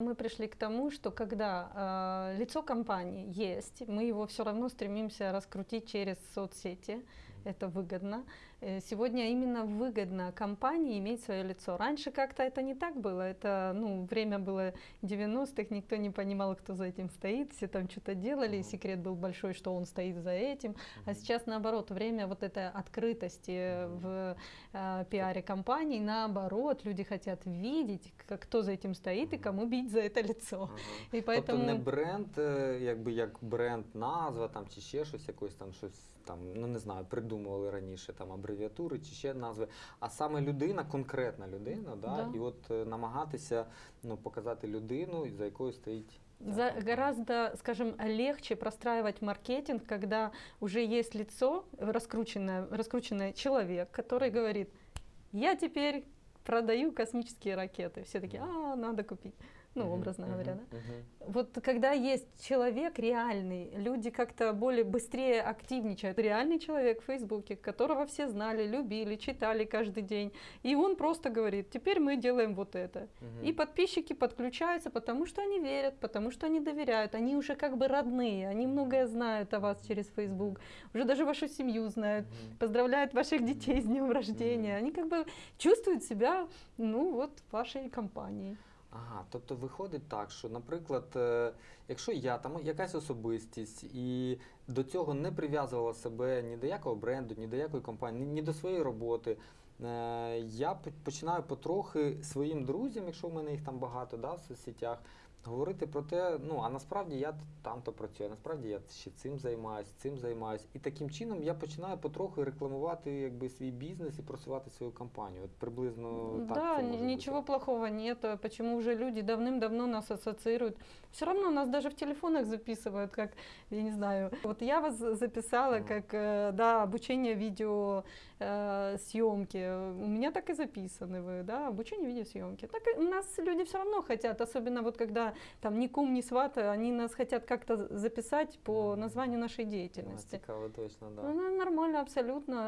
Мы пришли к тому, что когда э, лицо компании есть, мы его все равно стремимся раскрутить через соцсети, это выгодно. Э, сегодня именно выгодно компании иметь свое лицо. Раньше как-то это не так было, это ну, время было 90-х, никто не понимал, кто за этим стоит, все там что-то делали, и секрет был большой, что он стоит за этим. А сейчас наоборот, время вот этой открытости в э, пиаре компаний, наоборот, люди хотят видеть, кто за этим стоит и кому бить за это лицо. І Тобто не бренд, е, якби як бренд назва там чи ще щось, якось там щось там, ну не знаю, придумували раніше там абревіатури чи ще назви, а саме людина, конкретна людина, да, Да. і от е, намагатися ну, показати людину, за якою стоїть. ця За, компанія. гораздо, скажем, легче простраивать маркетинг, когда уже есть лицо, раскрученное, раскрученный человек, который говорит, я теперь продаю космические ракеты. Все такие, а, надо купить. Ну, образно мгм, говоря, да? мгм. Вот когда есть человек реальный, люди как-то более быстрее активничают. Реальный человек в Фейсбуке, которого все знали, любили, читали каждый день. И он просто говорит, теперь мы делаем вот это. Мгм. И подписчики подключаются, потому что они верят, потому что они доверяют. Они уже как бы родные, они многое знают о вас через Facebook. Уже даже вашу семью знают, поздравляют ваших детей с днем рождения. Они как бы чувствуют себя, ну от вашої компанії. Ага, тобто виходить так, що, наприклад, е, якщо я там якась особистість і до цього не прив'язувала себе ні до якого бренду, ні до якої компанії, ні, до своєї роботи, я по- починаю потрохи своїм друзям, якщо в мене їх там багато да, в соцсетях, говорити про те, ну а насправді я там-то працюю, а насправді я ще цим займаюся, цим займаюся. І таким чином я починаю потроху рекламувати якби, свій бізнес і просувати свою компанію. От приблизно так. да, це ни- може ничего бути. плохого нет. э, Почему уже люди давным-давно нас ассоциируют? Все равно нас даже в телефонах записывают, как, я не знаю, вот я вас записала Мгм. как, э, да, обучение видео э, съемки. У меня так и записаны вы, да, обучение видеосъемки. Так и нас люди все равно хотят, особенно вот когда там ни кум, ни сват, они нас хотят как-то записать по названию нашей А, деятельности. Цікаво, точно, да. Ну, нормально, абсолютно.